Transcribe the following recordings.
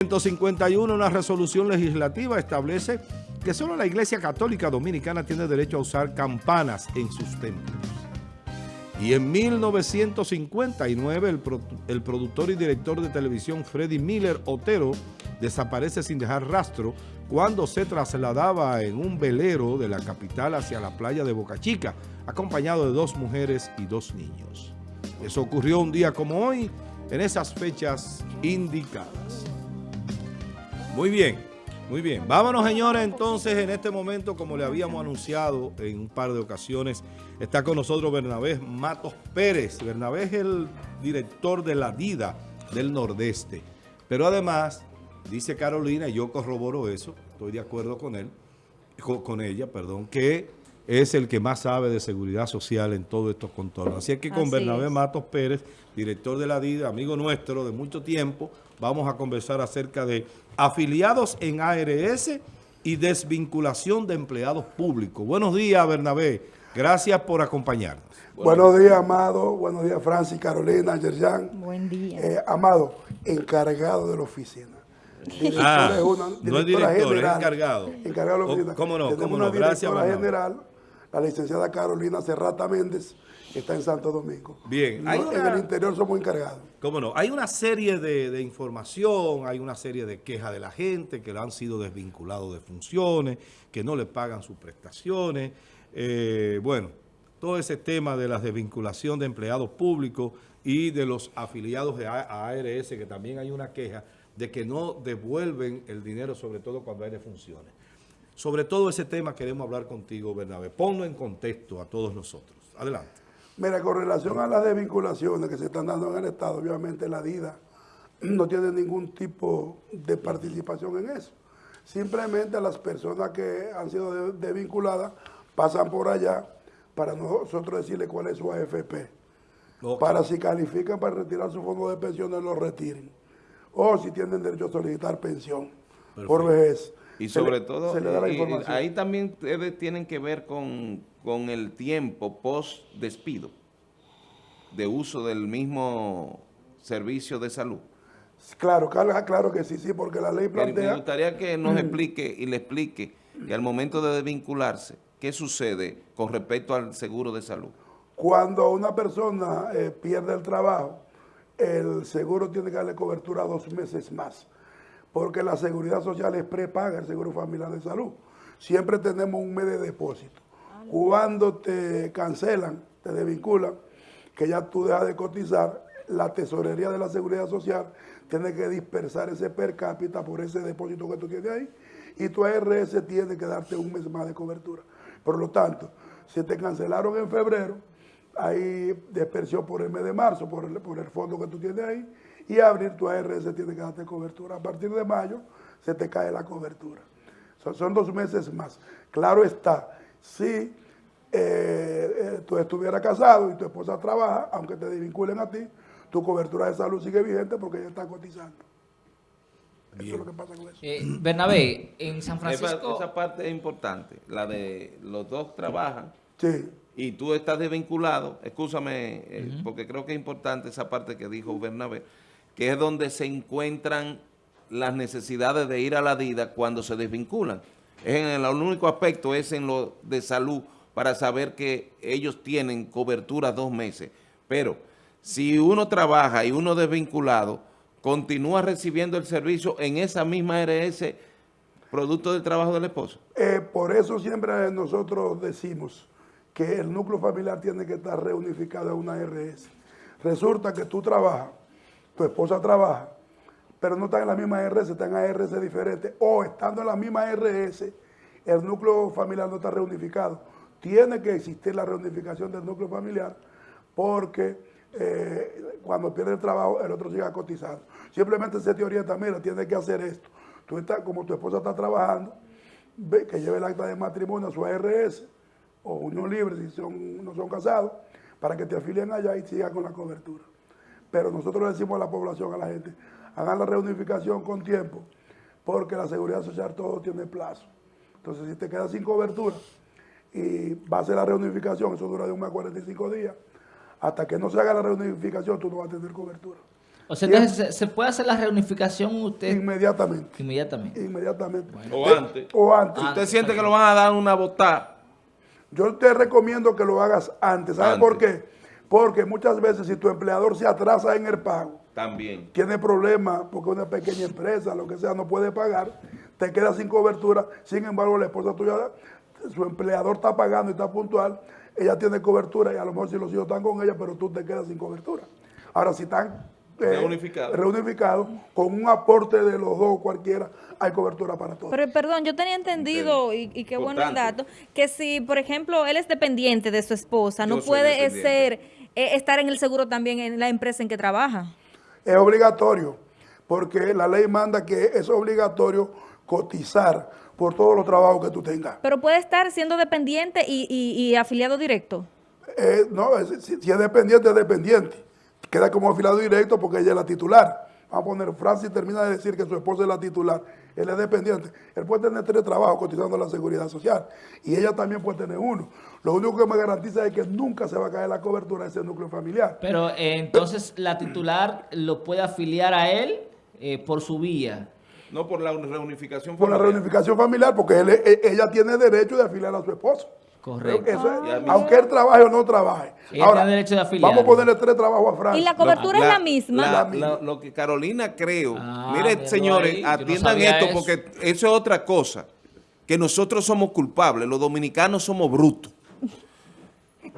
151, una resolución legislativa establece que solo la Iglesia Católica Dominicana tiene derecho a usar campanas en sus templos. Y en 1959, el, el, productor y director de televisión Freddy Miller Otero desaparece sin dejar rastro cuando se trasladaba en un velero de la capital hacia la playa de Boca Chica, acompañado de dos mujeres y dos niños. Eso ocurrió un día como hoy, en esas fechas indicadas. Muy bien, muy bien. Vámonos, señores, entonces, en este momento, como le habíamos anunciado en un par de ocasiones, está con nosotros Bernabé Matos Pérez. Bernabé es el director de la DIDA del Nordeste. Pero además, dice Carolina, y yo corroboro eso, estoy de acuerdo con él, con ella, perdón, que es el que más sabe de seguridad social en todos estos contornos. Así es que con Bernabé Matos Pérez, director de la DIDA, amigo nuestro de mucho tiempo, vamos a conversar acerca de afiliados en ARS y desvinculación de empleados públicos. Buenos días, Bernabé. Gracias por acompañarnos. Buenos días, Amado. Buenos días, Francis, Carolina, Yerjan. Buen día. Eh, Amado, encargado de la oficina. Ah, es una, no es director, general, es encargado. Encargado de la oficina. ¿Cómo no? ¿Cómo no? Gracias, general la licenciada Carolina Serrata Méndez, que está en Santo Domingo. Bien. En el interior somos encargados. ¿Cómo no? Hay una serie de, información, hay una serie de quejas de la gente que lo han sido desvinculados de funciones, que no le pagan sus prestaciones. Eh, bueno, todo ese tema de la desvinculación de empleados públicos y de los afiliados de ARS, que también hay una queja de que no devuelven el dinero, sobre todo cuando hay defunciones. Sobre todo ese tema queremos hablar contigo, Bernabé. Ponlo en contexto a todos nosotros. Adelante. Mira, con relación a las desvinculaciones que se están dando en el Estado, obviamente la DIDA no tiene ningún tipo de participación en eso. Simplemente las personas que han sido desvinculadas pasan por allá para nosotros decirle cuál es su AFP. Para si califican para retirar su fondo de pensiones, lo retiren. O si tienen derecho a solicitar pensión por vejez. Y sobre todo, ahí también tienen que ver con, el tiempo post despido de uso del mismo servicio de salud. Claro, claro que sí, sí, porque la ley plantea... Me gustaría que nos explique y le explique, y al momento de desvincularse, ¿qué sucede con respecto al seguro de salud? Cuando una persona eh, pierde el trabajo, el seguro tiene que darle cobertura dos meses más porque la seguridad social es prepaga el seguro familiar de salud. Siempre tenemos un mes de depósito. Cuando te cancelan, te desvinculan, que ya tú dejas de cotizar, la tesorería de la seguridad social tiene que dispersar ese per cápita por ese depósito que tú tienes ahí y tu ARS tiene que darte un mes más de cobertura. Por lo tanto, si te cancelaron en febrero, hay dispersión por el mes de marzo, por el, por el fondo que tú tienes ahí, y abrir tu ARS tiene que darte cobertura. A partir de mayo se te cae la cobertura. Son, dos meses más. Claro está, si eh, eh, tú estuvieras casado y tu esposa trabaja, aunque te desvinculen a ti, tu cobertura de salud sigue vigente porque ella está cotizando. Eso es lo que pasa con eso. Eh, Bernabé, en San Francisco... Esa, parte es importante, la de los dos trabajan. Sí. Y tú estás desvinculado, escúchame, porque creo que es importante esa parte que dijo Bernabé que es donde se encuentran las necesidades de ir a la DIDA cuando se desvinculan. En el, único aspecto es en lo de salud para saber que ellos tienen cobertura dos meses. Pero si uno trabaja y uno desvinculado, continúa recibiendo el servicio en esa misma ARS producto del trabajo del esposo. Eh, por eso siempre nosotros decimos que el núcleo familiar tiene que estar reunificado en una ARS. Resulta que tú trabajas tu esposa trabaja, pero no está en la misma ARS, está en ARS diferente, o estando en la misma ARS, el núcleo familiar no está reunificado. Tiene que existir la reunificación del núcleo familiar porque eh, cuando pierde el trabajo, el otro sigue cotizando. Simplemente se te orienta, mira, tiene que hacer esto. Tú estás, como tu esposa está trabajando, ve que lleve el acta de matrimonio a su ARS o unión libre si son, no son casados, para que te afilien allá y siga con la cobertura. Pero nosotros le decimos a la población, a la gente, hagan la reunificación con tiempo, porque la seguridad social todo tiene plazo. Entonces, si te quedas sin cobertura y va a ser la reunificación, eso dura de un mes a 45 días, hasta que no se haga la reunificación, tú no vas a tener cobertura. O sea, entonces se, se puede hacer la reunificación usted Inmediatamente. inmediatamente. Inmediatamente. O antes. O antes. Si usted siente que lo van a dar una botada, Yo te recomiendo que lo hagas antes. ¿Sabes Antes. por qué? Porque muchas veces si tu empleador se atrasa en el pago, también. tiene problemas porque una pequeña empresa, lo que sea, no puede pagar, te queda sin cobertura. Sin embargo, la esposa tuya, su empleador está pagando y está puntual, ella tiene cobertura y a lo mejor si los hijos están con ella, pero tú te quedas sin cobertura. Ahora, si están eh, Reunificados. reunificados, con un aporte de los dos cualquiera, hay cobertura para todos. Pero perdón, yo tenía entendido, y, y qué bueno el Importante. dato, que si, por ejemplo, él es dependiente de su esposa, Yo no puede eh, ser, eh, estar en el seguro también en la empresa en que trabaja. Es obligatorio, porque la ley manda que es obligatorio cotizar por todos los trabajos que tú tengas. Pero puede estar siendo dependiente y, y- y afiliado directo. Eh, no, si, si es dependiente, es dependiente. Queda como afiliado directo porque ella es la titular. Vamos a poner, Francis termina de decir que su esposa es la titular, él es dependiente. Él puede tener tres trabajos cotizando a la seguridad social y ella también puede tener uno. Lo único que me garantiza es que nunca se va a caer la cobertura de ese núcleo familiar. Pero eh, entonces la titular lo puede afiliar a él eh, por su vía. No por la reunificación. Por la familiar. reunificación familiar, porque él- e- ella tiene derecho de afiliar a su esposo. Correcto. Eso es, Ah, aunque él trabaje o no trabaje. Tiene derecho de afiliar. Vamos a ponerle tres trabajos a Francis. Y la cobertura es la misma. la- La misma. la- lo que Carolina creo. Ah, Mire, señores, ahí, no atiendan esto eso. porque eso es otra cosa. Que nosotros somos culpables, los dominicanos somos brutos.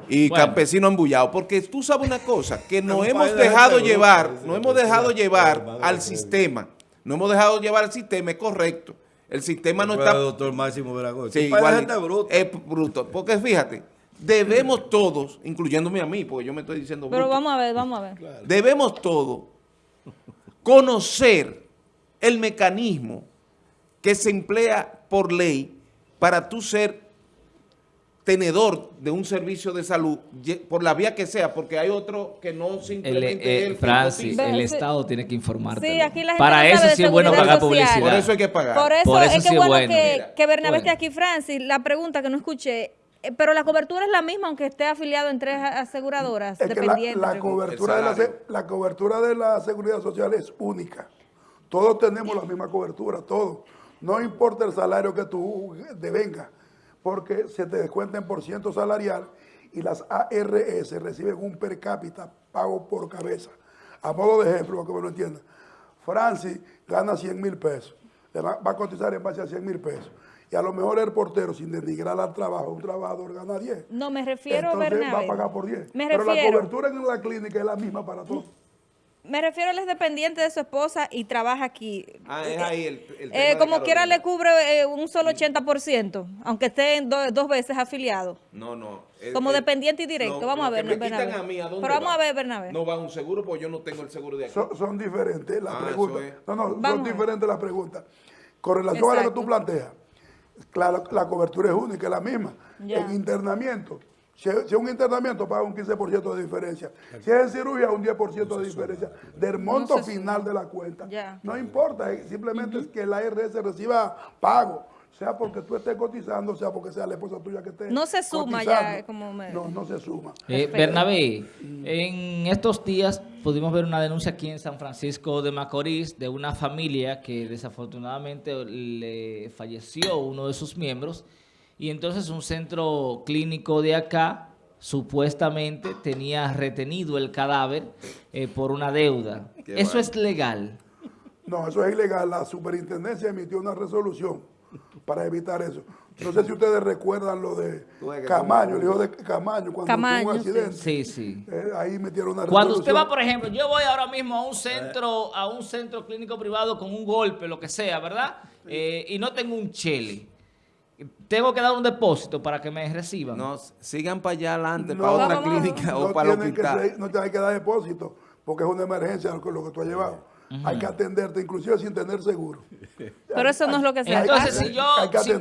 Y Bueno. campesinos embullados. Porque tú sabes una cosa, que nos hemos dejado llevar, nos hemos dejado llevar al sistema. No hemos dejado llevar al sistema, es correcto. El sistema no está... el doctor Máximo Veragón. Sí, igual, gente bruta. es bruto. Porque fíjate, debemos todos, incluyéndome a mí, porque yo me estoy diciendo Pero bruto, vamos a ver, vamos a ver. debemos todos conocer el mecanismo que se emplea por ley para tú ser tenedor de un servicio de salud, por la vía que sea, porque hay otro que no El, simplemente eh, el que Francis, el. Estado tiene que informarte. Sí, aquí la gente Para no eso sí es bueno pagar social. publicidad. Por eso hay que pagar. Por eso, Por eso es que sí es bueno, bueno. que, Mira, que Bernabé esté bueno. aquí, Francis. La pregunta que no escuché, eh, pero la cobertura es la misma aunque esté afiliado en tres aseguradoras Es que la, cobertura de la, la cobertura de la seguridad social es única. Todos tenemos la misma cobertura, todos. No importa el salario que tú devengas, porque se te descuenta en por ciento salarial y las ARS reciben un per cápita pago por cabeza. A modo de ejemplo, para que me lo entiendan, Francis gana 100 mil pesos, le va, va a cotizar en base a 100 mil pesos. Y a lo mejor el portero, sin denigrar al trabajo, un trabajador gana 10. No, me refiero, Entonces Bernabé. va a pagar por 10. Me Pero la cobertura en la clínica es la misma para todos. Me refiero, él es dependiente de su esposa y trabaja aquí. Ah, es ahí el, el tema Eh, de como quiera le cubre eh, un solo 80%, aunque esté en do- dos veces afiliado. No, no. El- Como el- dependiente y directo. Vamos a ver, me Bernabé. quitan a mí, ¿a dónde Pero vamos va? a ver, Bernabé. No va a un seguro porque yo no tengo el seguro de aquí. Son, son diferentes las Ah, preguntas. es. No, no, son Vamos a diferentes las preguntas. Con relación a lo que tú planteas, claro, la cobertura es única, es la misma. Ya. En internamiento, si es, si es un internamiento, paga un 15% de diferencia. Si es en cirugía, un 10% de diferencia del monto No final de la cuenta. No importa, eh, simplemente es que la ARS reciba pago. Sea porque tú estés cotizando, sea porque sea la esposa tuya que esté No se suma cotizando. ya, como me- No, no se suma. Eh. Bernabé, en estos días pudimos ver una denuncia aquí en San Francisco de Macorís de una familia que desafortunadamente le falleció uno de sus miembros y entonces un centro clínico de acá supuestamente tenía retenido el cadáver eh, por una deuda. Qué ¿Eso es legal? No, eso es ilegal. La superintendencia emitió una resolución para evitar eso. No sé si ustedes recuerdan lo de Camaño, el hijo de Camaño, cuando Camaño, tuvo un accidente. Sí, sí. Eh, ahí metieron una Cuando usted resolución. va, por ejemplo, yo voy ahora mismo a un centro, a un centro clínico privado con un golpe, lo que sea, ¿verdad? Eh, y no tengo un chele. Tengo que dar un depósito para que me reciban. No, sigan para allá adelante, No, para otra clínica no o para el que hospital. ser- no te hay que dar depósito, porque es una emergencia lo que, lo que tú has llevado. Hay que atenderte, inclusive sin tener seguro. Pero eso no es lo que se Entonces, hace. si yo,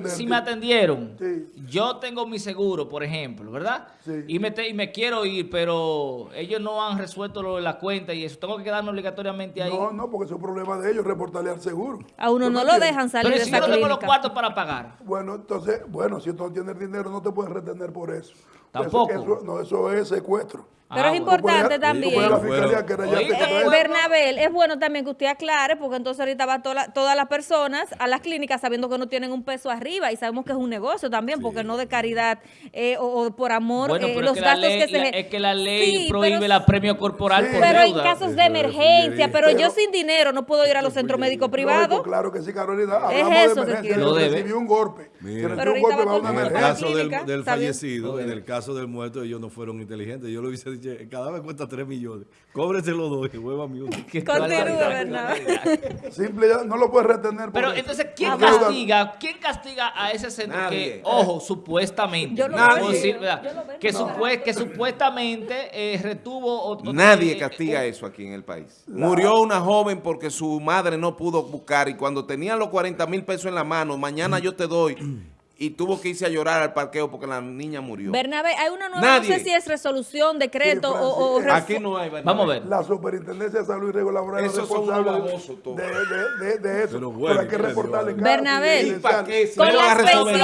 si, me atendieron, Sí. yo tengo mi seguro, por ejemplo, ¿verdad? Sí. Y, me te- y me quiero ir, pero ellos no han resuelto lo de la cuenta y eso. Tengo que quedarme obligatoriamente ahí. No, no, porque es un problema de ellos, reportarle al seguro. A uno ¿Tú no lo dejan salir pero de si yo esa no tengo los cuartos para pagar. Bueno, entonces, bueno, si tú no tienes dinero, no te puedes retener por eso. Tampoco. Eso, eso- no, eso es secuestro. Pero Ah, es bueno. importante también. Eh. Bernabel, es bueno también que usted aclare, porque entonces ahorita va toda la- todas las personas a las clínicas sabiendo que no tienen un peso arriba y sabemos que es un negocio también, porque no de caridad eh, o, o por amor Bueno, eh, pero los es que, la gastos ley, que se... la- es que la ley Sí, prohíbe pero- la premio corporal Sí. por Pero en deuda. casos de es emergencia, pero yo sin dinero no puedo ir a los centros médicos privados. claro que sí, Carolina. Hablamos eso de que emergencia. quiero. Lo debe. recibió un golpe. Mira. Pero un ahorita golpe va a una En el caso del, fallecido, en el caso del muerto, ellos no fueron inteligentes. Yo lo hubiese dicho, cada vez cuesta 3 millones. Cóbrese los dos y hueva mi uno. Simple, ya no lo puedes retener. Pero entonces, ¿quién castiga? ¿Quién castiga a ese centro Nadie. que, ojo, supuestamente, Yo lo no puedo veo. decir, ¿verdad? Yo lo veo. que, No. supue- que supuestamente eh, retuvo o, o- Nadie eh, castiga eh, eso aquí en el país. Murió una joven porque su madre no pudo buscar y cuando tenía los 40 mil pesos en la mano, mañana yo te doy, y tuvo que irse a llorar al parqueo porque la niña murió. Bernabé, hay una nueva, Nadie. no sé si es resolución, decreto Sí, o, o Aquí no hay. Vamos a ver. La superintendencia de salud y laboral es responsable de, de, de, de eso. Pero Pero, bueno, hay que ¿qué le reportarle Bernabé. ¿Y para qué? Si Con las pensiones.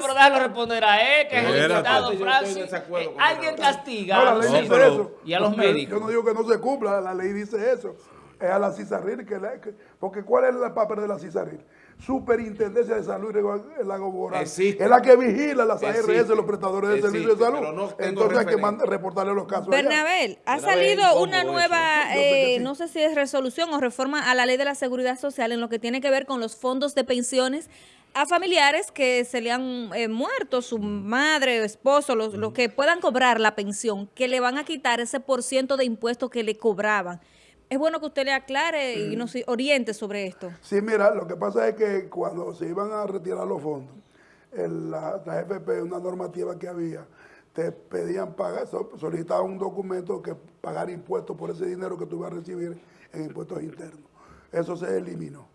pero déjalo responder a él, que es el diputado Francis. Eh, Alguien Bernabé. castiga No, la ley dice pero- eso. y a los médicos. Yo no digo que no se cumpla, la ley dice eso. Es a la CISARIL que, la- que- porque ¿cuál es el papel de la CISARIL? Superintendencia de Salud y Laboral. Existe. Es la que vigila las ARS, Existe. los prestadores de Existe, servicios de salud. no Entonces hay que reportarle los casos. allá. Bernabel, ha Bernabé, salido ¿cómo una nueva, eh, no sé si es resolución o reforma a la ley de la seguridad social en lo que tiene que ver con los fondos de pensiones a familiares que se le han eh, muerto, su madre o esposo, los, los que puedan cobrar la pensión, que le van a quitar ese por ciento de impuestos que le cobraban. Es bueno que usted le aclare y nos oriente sobre esto. Sí, mira, lo que pasa es que cuando se iban a retirar los fondos, en la, la FP, una normativa que había, te pedían pagar, so- solicitaban un documento que pagar impuestos por ese dinero que tú ibas a recibir en impuestos internos. Eso se eliminó.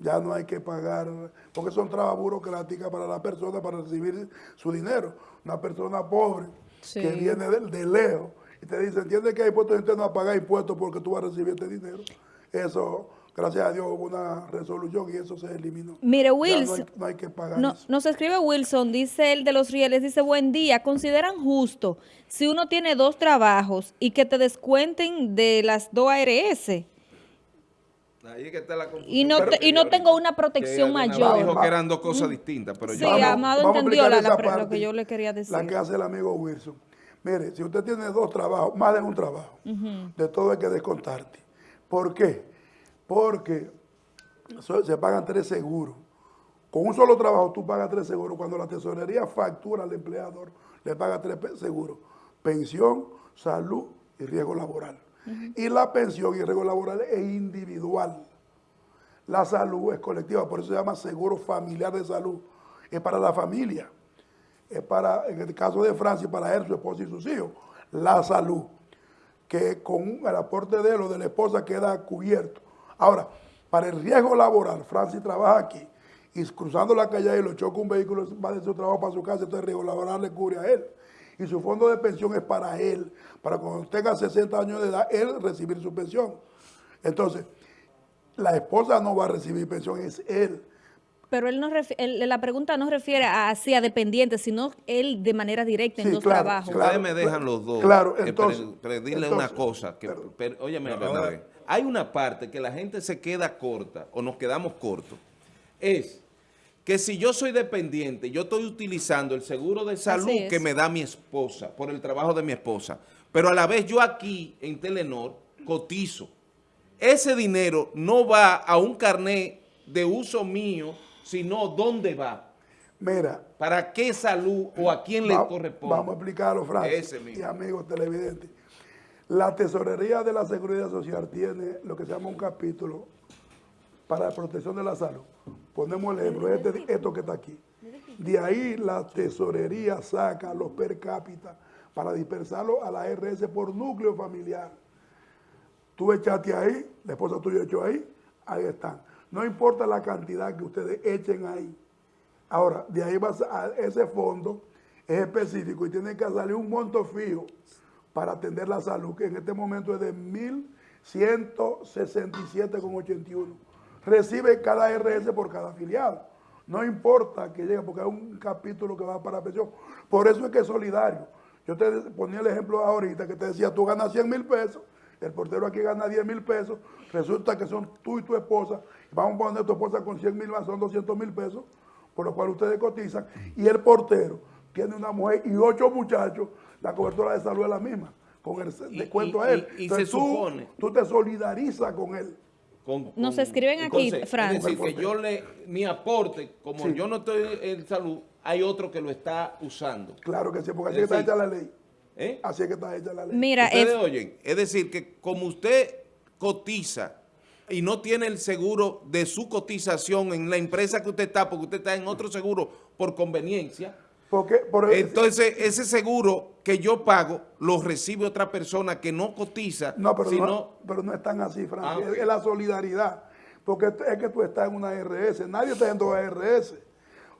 Ya no hay que pagar, porque son trabas burocráticas para la persona para recibir su dinero. Una persona pobre Sí. que viene de, de lejos y te dice, entiende que hay impuestos internos a pagar impuestos porque tú vas a recibir este dinero. Eso, gracias a Dios, hubo una resolución y eso se eliminó. Mire, no Wilson, hay, no hay que pagar No, eso. nos escribe Wilson, dice él de los rieles, dice, buen día, ¿consideran justo si uno tiene dos trabajos y que te descuenten de las dos ARS? Ahí que está la. Y no, Pero- te- y no tengo una protección Que mayor. Dijo que eran dos cosas distintas, pero Sí, yo... Vamos- Amado vamos entendió la- la lo que yo le quería decir. La que hace el amigo Wilson. Mire, si usted tiene dos trabajos, más de un trabajo, de todo hay que descontarte. ¿Por qué? Porque se pagan tres seguros. Con un solo trabajo tú pagas tres seguros. Cuando la tesorería factura al empleador, le paga tres seguros. Pensión, salud y riesgo laboral. Y la pensión y riesgo laboral es individual. La salud es colectiva, por eso se llama seguro familiar de salud. Es para la familia. Es para, en el caso de Francia, para él, su esposa y sus hijos. La salud, que con el aporte de él o de la esposa queda cubierto. Ahora, para el riesgo laboral, Francis trabaja aquí y cruzando la calle y lo choca un vehículo, va de su trabajo para su casa, entonces el riesgo laboral le cubre a él. Y su fondo de pensión es para él, para cuando tenga 60 años de edad, él recibir su pensión. Entonces, la esposa no va a recibir pensión, es él. Pero él no refi- él- la pregunta no refiere a así a dependientes, sino él de manera directa en dos claro, trabajos. claro. Ustedes me dejan los dos. Claro, eh, entonces- pre- entonces, una cosa. Que, pero- per- óyeme, Ahora- Bernabé. Hay una parte que la gente se queda corta o nos quedamos cortos. Es que si yo soy dependiente, yo estoy utilizando el seguro de salud es. que me da mi esposa por el trabajo de mi esposa. Pero a la vez yo aquí en Telenor cotizo. Ese dinero no va a un carnet de uso mío, sino ¿dónde va? Mira, ¿Para qué salud o a quién le corresponde? Vamos a explicarlo, Francis, Ese mismo. y amigos televidentes. La tesorería de la Seguridad Social tiene lo que se llama un capítulo para la protección de la salud. Ponemos el ejemplo, este- esto que está aquí. De ahí la tesorería saca los per cápita para dispersarlo a la RS por núcleo familiar. Tú echaste ahí, la esposa tuya echó ahí, ahí están. No importa la cantidad que ustedes echen ahí. Ahora, de ahí vas a ese fondo, es específico y tiene que salir un monto fijo para atender la salud, que en este momento es de 1.167,81. Recibe cada RS por cada afiliado. No importa que llegue, porque hay un capítulo que va para pensión. Por eso es que es solidario. Yo te ponía el ejemplo ahorita que te decía, tú ganas 100 mil pesos, el portero aquí gana 10 mil pesos, resulta que son tú y tu esposa, vamos a poner tu esposa con 100 mil más, son 200 mil pesos, por lo cual ustedes cotizan, y el portero tiene una mujer y ocho muchachos, la cobertura de salud es la misma, con el Y- descuento a él. y- y Entonces se tú, supone- tú te solidarizas con él. Con- Nos escriben aquí, Fran. Es decir, que yo le, mi aporte, como Sí. yo no estoy en salud, hay otro que lo está usando. Claro que sí, porque así Es está hecha la ley. ¿Eh? Así es que está hecha la ley. Mira, Ustedes eh, oyen, es decir, que como usted cotiza y no tiene el seguro de su cotización en la empresa que usted está, porque usted está en otro seguro por conveniencia, Porque, por, entonces ese seguro que yo pago lo recibe otra persona que no cotiza, No, pero, sino... no, pero no es tan así, Frank. Ah, Es-. Es la solidaridad. Porque es que tú estás en una RS. Nadie está en dos RS.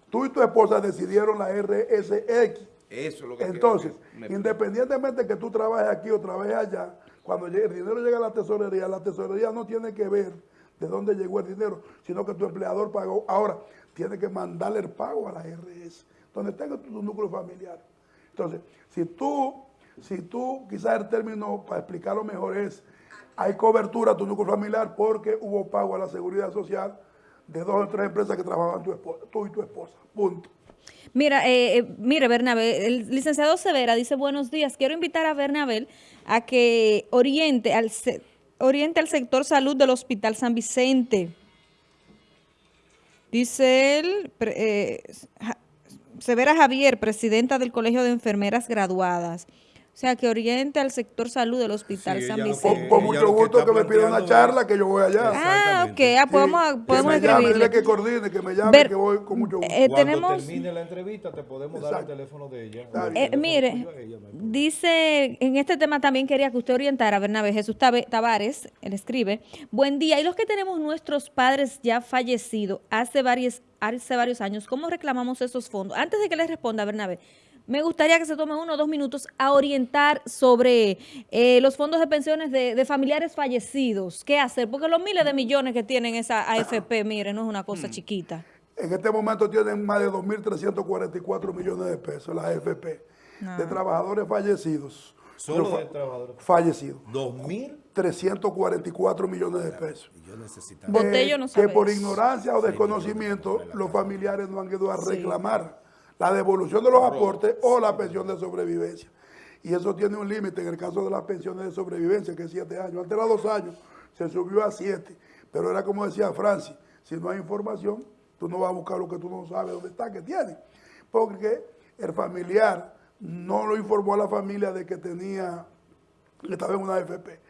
Tú y tu esposa decidieron la RSX. Eso es lo que Entonces, que me- independientemente que tú trabajes aquí o trabajes allá, cuando el dinero llega a la tesorería, la tesorería no tiene que ver de dónde llegó el dinero, sino que tu empleador pagó. Ahora, tiene que mandarle el pago a la RS, donde tenga tu, tu núcleo familiar. Entonces, si tú, si tú, quizás el término para explicarlo mejor es, hay cobertura a tu núcleo familiar porque hubo pago a la seguridad social de dos o tres empresas que trabajaban tu tú y tu esposa. Punto. Mira, eh, eh, mire, Bernabé, el licenciado Severa dice, buenos días, quiero invitar a Bernabé a que oriente al, se- oriente al sector salud del Hospital San Vicente. Dice él, eh, Severa Javier, presidenta del Colegio de Enfermeras Graduadas. O sea, que oriente al sector salud del Hospital Sí, San Con, Vicente. con mucho que gusto que me pida una charla que yo voy allá. Ah, ok, ah, podemos, Sí, podemos que me llame, escribirle. que coordine, que me llame, Ver- que voy con mucho gusto. Eh, Cuando tenemos- termine la entrevista te podemos dar Exacto. el teléfono de ella. Está o el bien. Eh, teléfono mire, ella, dice, en este tema también quería que usted orientara, Bernabé Jesús Tavares, él escribe, buen día, y los que tenemos nuestros padres ya fallecidos hace varios, hace varios años, ¿cómo reclamamos esos fondos? Antes de que le responda, Bernabé, me gustaría que se tome uno o dos minutos a orientar sobre eh, los fondos de pensiones de, de familiares fallecidos. ¿Qué hacer? Porque los miles de millones que tienen esa AFP, mire, no es una cosa chiquita. En este momento tienen más de 2.344 millones de pesos la AFP de trabajadores fallecidos. Solo fa- de trabajadores. Fallecidos. 2000 344 millones de pesos. y yo necesitaba. No Eh, Que por ignorancia o desconocimiento los familiares no han ido a reclamar la devolución de los aportes o la pensión de sobrevivencia. Y eso tiene un límite en el caso de las pensiones de sobrevivencia, que es siete años. Antes era dos años, se subió a siete. Pero era como decía Francis, si no hay información, tú no vas a buscar lo que tú no sabes dónde está, que tiene. Porque el familiar no lo informó a la familia de que tenía que estaba en una AFP.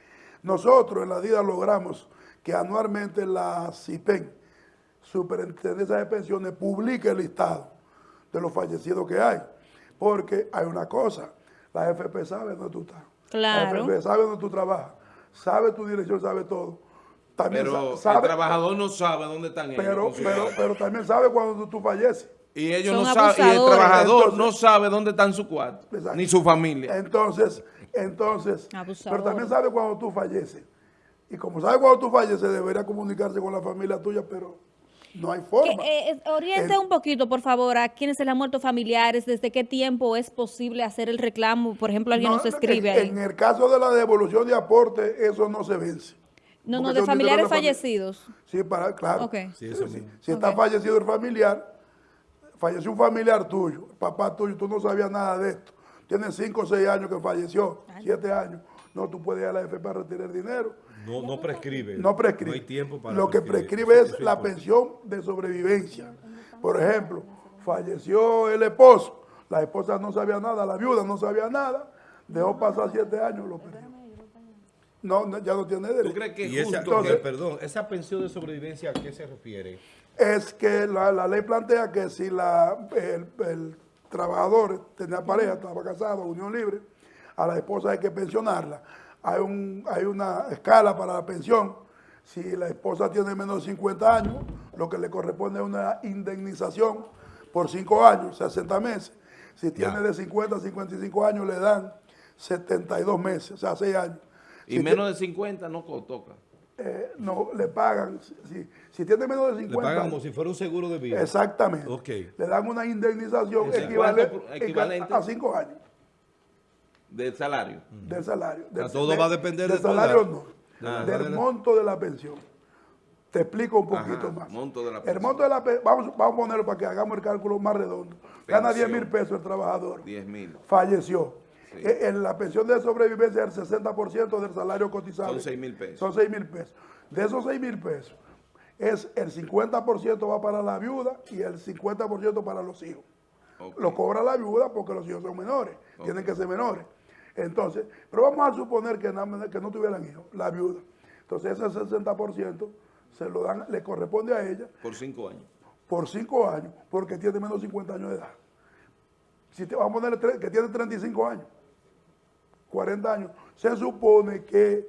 Nosotros en la DIDA logramos que anualmente la CIPEN, Superintendencia de Pensiones, publique el listado de los fallecidos que hay. Porque hay una cosa, la AFP sabe dónde tú estás. Claro. La AFP sabe dónde tú trabajas, sabe tu dirección, sabe todo. También Pero sabe, el trabajador no sabe dónde están ellos. pero, su pero, pero también sabe cuando tú, tú falleces. y ellos son no saben, y el trabajador Entonces- no sabe dónde están su cuarto, Exacto. ni su familia. Entonces, entonces, Abusador. pero también sabe cuando tú falleces. Y como sabe cuando tú falleces, debería comunicarse con la familia tuya, pero no hay forma. eh, eh, oriente El- un poquito, por favor, a quienes se le han muerto familiares, desde qué tiempo es posible hacer el reclamo. Por ejemplo, alguien No, nos escribe en, ahí. en el caso de la devolución de aporte, eso no se vence. no, no, de familiares fallecidos. Sí, para, claro. Sí, eso Si- mismo. Si está fallecido el familiar, falleció un familiar tuyo, el papá tuyo, tú no sabías nada de esto. Tienes cinco o seis años que falleció, siete años. No, tú puedes ir a la FP para retirar dinero. No, no prescribe. No prescribe. No hay tiempo para Lo que prescribe es la pensión de sobrevivencia. Por ejemplo, falleció el esposo, la esposa no sabía nada, la viuda no sabía nada, dejó pasar siete años, lo perdió. No, no, ya no tiene ¿Tú derecho. crees que Y es justo que, que- perdón, esa pensión de sobrevivencia, ¿a qué se refiere? Es que la, la ley plantea que si la, el, el trabajador tenía pareja, estaba casado, unión libre, a la esposa hay que pensionarla. Hay, un, hay una escala para la pensión. Si la esposa tiene menos de 50 años, lo que le corresponde es una indemnización por 5 años, 60 meses. Si tiene Ya. de 50 a 55 años, le dan 72 meses, o sea, 6 años. y Si menos de 50 no toca. eh, no, le pagan, si, si tiene menos de Le 50 pagan años, como si fuera un seguro de vida. Exactamente. Ok. Le dan una indemnización Ese equivale- cuánto por- equivalente? a cinco años. Del salario. del salario. Del, todo va a depender del de salario no, Ah, del de monto de la pensión. Te explico un poquito Ajá, más. monto de la el pensión. monto de la pensión, vamos, vamos a ponerlo para que hagamos el cálculo más redondo. Gana 10 Pensión. mil pesos el trabajador. 10 mil. Falleció. Sí. Eh, En la pensión de sobrevivencia es el 60% del salario cotizado. Son 6,000 pesos. Son 6 mil pesos. De esos 6 mil pesos, es el 50% va para la viuda y el 50% para los hijos. Ok. Lo cobra la viuda porque los hijos son menores, tienen que ser menores. Entonces, pero vamos a suponer que, no tuvieran hijos, la viuda. Entonces ese 60% se lo dan, le corresponde a ella Por 5 años. por 5 años porque tiene menos de 50 años de edad. Si te vamos a poner que tiene 35 años, 40 años, se supone que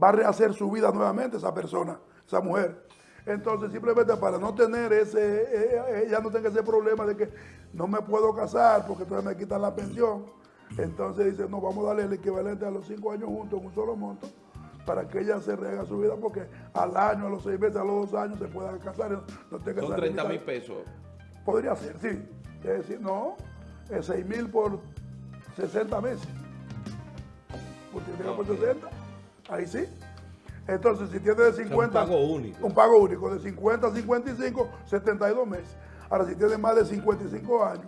va a rehacer su vida nuevamente esa persona, esa mujer. Entonces, simplemente para no tener ese, eh, eh, ella no tenga ese problema de que no me puedo casar porque entonces me quitan la pensión. Entonces dice, no, vamos a darle el equivalente a los 5 años juntos en un solo monto para que ella se rehaga su vida porque al año, a los 6 meses, a los 2 años se pueda casar. No, tenga Son esa 30 mil pesos. Podría ser, sí. Es decir, no, es 6 mil por 60 meses. Multiplica por 60, ahí sí. Entonces, si tiene de 50... pago único. Un pago único, de 50 a 55, 72 meses. Ahora, si tiene más de 55 años,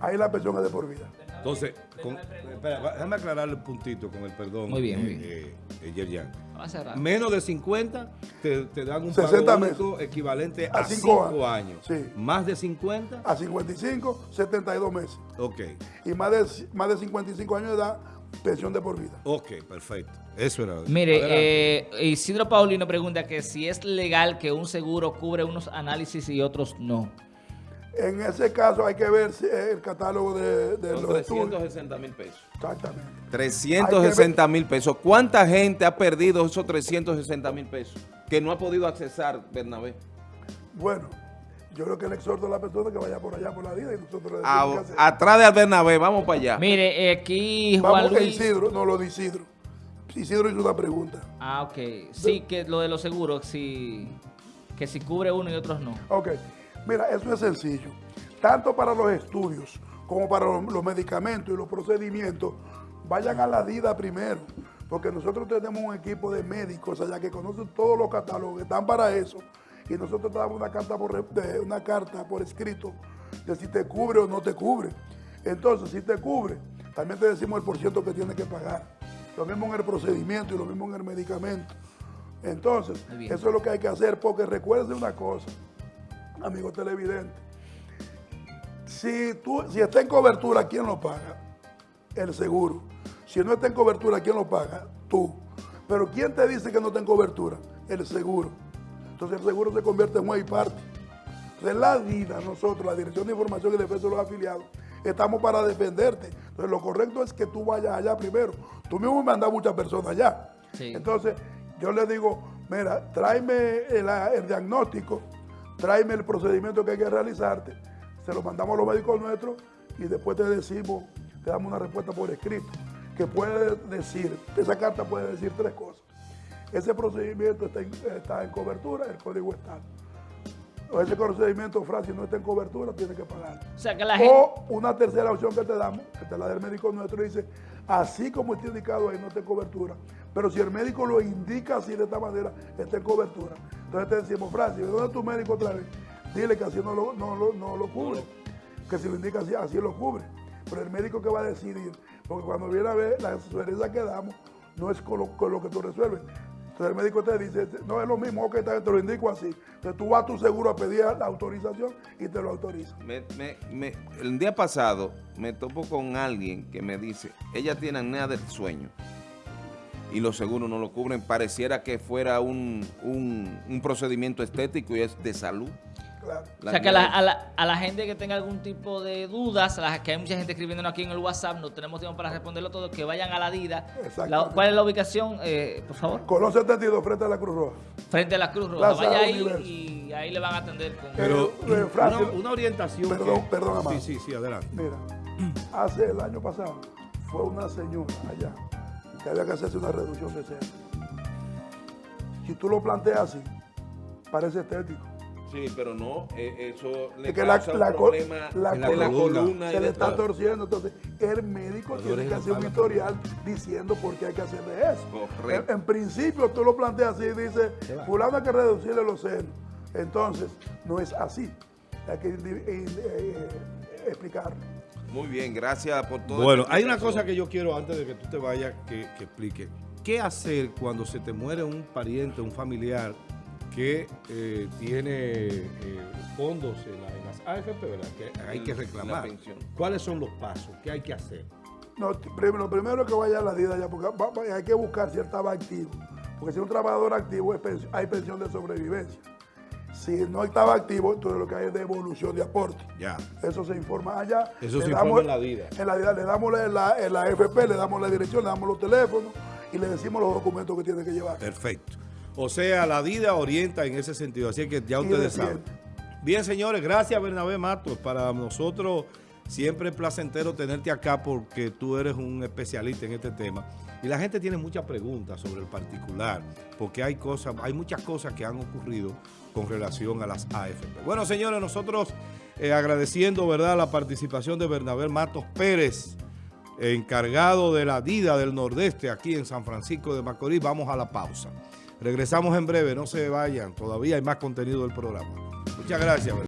ahí la pensión es de por vida. Entonces, con- espera, déjame aclarar el puntito con el perdón. Muy bien, muy eh, bien. eh, eh, Yerjan. Menos de 50 te, te dan un 60 pago equivalente A a cinco 5 años. años. Sí. Más de 50, A 55, 72 meses. ok. Y más de, más de 55 años de edad, pensión de por vida. Ok, perfecto. Eso era. Mire, eh, Isidro Paulino pregunta que si es legal que un seguro cubre unos análisis y otros no. En ese caso hay que ver si- el catálogo de, de Son los estudios. 360 mil pesos. Exactamente. 360 mil pesos. ¿Cuánta gente ha perdido esos 360 mil pesos? Que no ha podido accesar, Bernabé. Bueno, yo creo que le exhorto a la persona que vaya por allá por la vida y nosotros le decimos A- atrás de Bernabé, vamos para allá. Mire, aquí Juan Vamos a Luis... Isidro, no lo de Isidro. Isidro hizo una pregunta. Ah, ok. Sí, que lo de los seguros, si, que si cubre uno y otros no. Ok, mira, eso es sencillo. Tanto para los estudios como para los, medicamentos y los procedimientos, vayan a la DIDA primero. Porque nosotros tenemos un equipo de médicos allá que conocen todos los catálogos, que están para eso. Y nosotros te damos una carta por, una carta por escrito de si te cubre o no te cubre. Entonces, si te cubre, también te decimos el porciento que tienes que pagar. Lo mismo en el procedimiento y lo mismo en el medicamento. Entonces, eso es lo que hay que hacer, porque recuerden una cosa, amigo televidente. Si, tú, si está en cobertura, ¿quién lo paga? El seguro. Si no está en cobertura, ¿quién lo paga? Tú. Pero ¿quién te dice que no está en cobertura? El seguro. Entonces el seguro se convierte en y parte. Entonces la vida, nosotros, la Dirección de Información y Defensa de los Afiliados, estamos para defenderte. Entonces lo correcto es que tú vayas allá primero. Tú mismo me mandas muchas personas allá. Sí. Entonces yo le digo, mira, tráeme el, el diagnóstico, tráeme el procedimiento que hay que realizarte, se lo mandamos a los médicos nuestros y después te decimos, te damos una respuesta por escrito, que puede decir, esa carta puede decir tres cosas. Ese procedimiento está en, está en cobertura, el código está. O ese procedimiento, Francis, no está en cobertura, tiene que pagar. O sea, que la gente... O una tercera opción que te damos, que te la da el médico nuestro, dice, así como está indicado ahí, no está cobertura. Pero si el médico lo indica así de esta manera, está en cobertura. Entonces te decimos, Francis, ¿dónde es tu médico otra vez? Dile que así no lo, no lo- no lo cubre. Que si lo indica así, así lo cubre. Pero el médico que va a decidir, porque cuando viene a ver la sugerencia que damos, no es con lo, con lo que tú resuelves. Entonces el médico te dice, no es lo mismo, ok, te lo indico así. Entonces tú vas a tu seguro a pedir la autorización y te lo autoriza. Me- me- me- el día pasado me topo con alguien que me dice, ella tiene apnea del sueño y los seguros no lo cubren. Pareciera que fuera un- un procedimiento estético y es de salud. Claro. O sea, que a la, a, la, a la gente que tenga algún tipo de dudas, a la que hay mucha gente escribiéndonos aquí en el WhatsApp, no tenemos tiempo para responderlo todo, que vayan a la DIDA. La- ¿Cuál es la ubicación, eh, por favor? Colón 72 frente a la Cruz Roja. Frente a la Cruz Roja. Plaza Vaya ahí y ahí le van a atender con... Pero Eh, eh, una orientación. perdón, que- perdón, amado. Sí, sí, sí, adelante. Mira, hace el año pasado fue una señora allá que había que hacerse una reducción de seno. Si tú lo planteas así, parece estético. Sí, pero no, eh, eso le Es que la- causa la co- problema la de la columna. columna y se le está todo. torciendo. Entonces, el médico Los tiene que hacer un historial diciendo por qué hay que hacerle eso. Correcto. En, en principio, tú lo planteas así, dice, fulano hay que reducirle los senos. Entonces, no es así. Hay que eh, eh, explicarlo. Muy bien, gracias por todo. Bueno, hay una cosa que yo quiero antes de que tú te vayas que, que explique. ¿Qué hacer cuando se te muere un pariente, un familiar que eh, tiene eh, fondos en, la- en las AFP, ¿verdad? Que hay que La reclamar. pensión. ¿Cuáles son los pasos? ¿Qué hay que hacer? No, lo primero es que vaya a la DIDA ya, porque va- va- hay que buscar si él estaba activo. Porque si es un trabajador activo, es hay pensión de sobrevivencia. Si no estaba activo, entonces lo que hay es devolución de aporte. Ya. Eso se informa allá. Eso Le se damos- informa en la DIDA. En la DIDA le damos la, la- en la FP, le damos la dirección, le damos los teléfonos y le decimos los documentos que tiene que llevar. Perfecto. O sea, la DIDA orienta en ese sentido. Así que ya ustedes saben. Bien, señores, gracias Bernabé Matos. Para nosotros siempre es placentero tenerte acá porque tú eres un especialista en este tema. Y la gente tiene muchas preguntas sobre el particular, porque hay cosas, hay muchas cosas que han ocurrido con relación a las AFP. Bueno, señores, nosotros eh, agradeciendo, ¿verdad?, la participación de Bernabé Matos Pérez, encargado de la DIDA del Nordeste aquí en San Francisco de Macorís. Vamos a la pausa. Regresamos en breve, no se vayan, todavía hay más contenido del programa. Muchas gracias.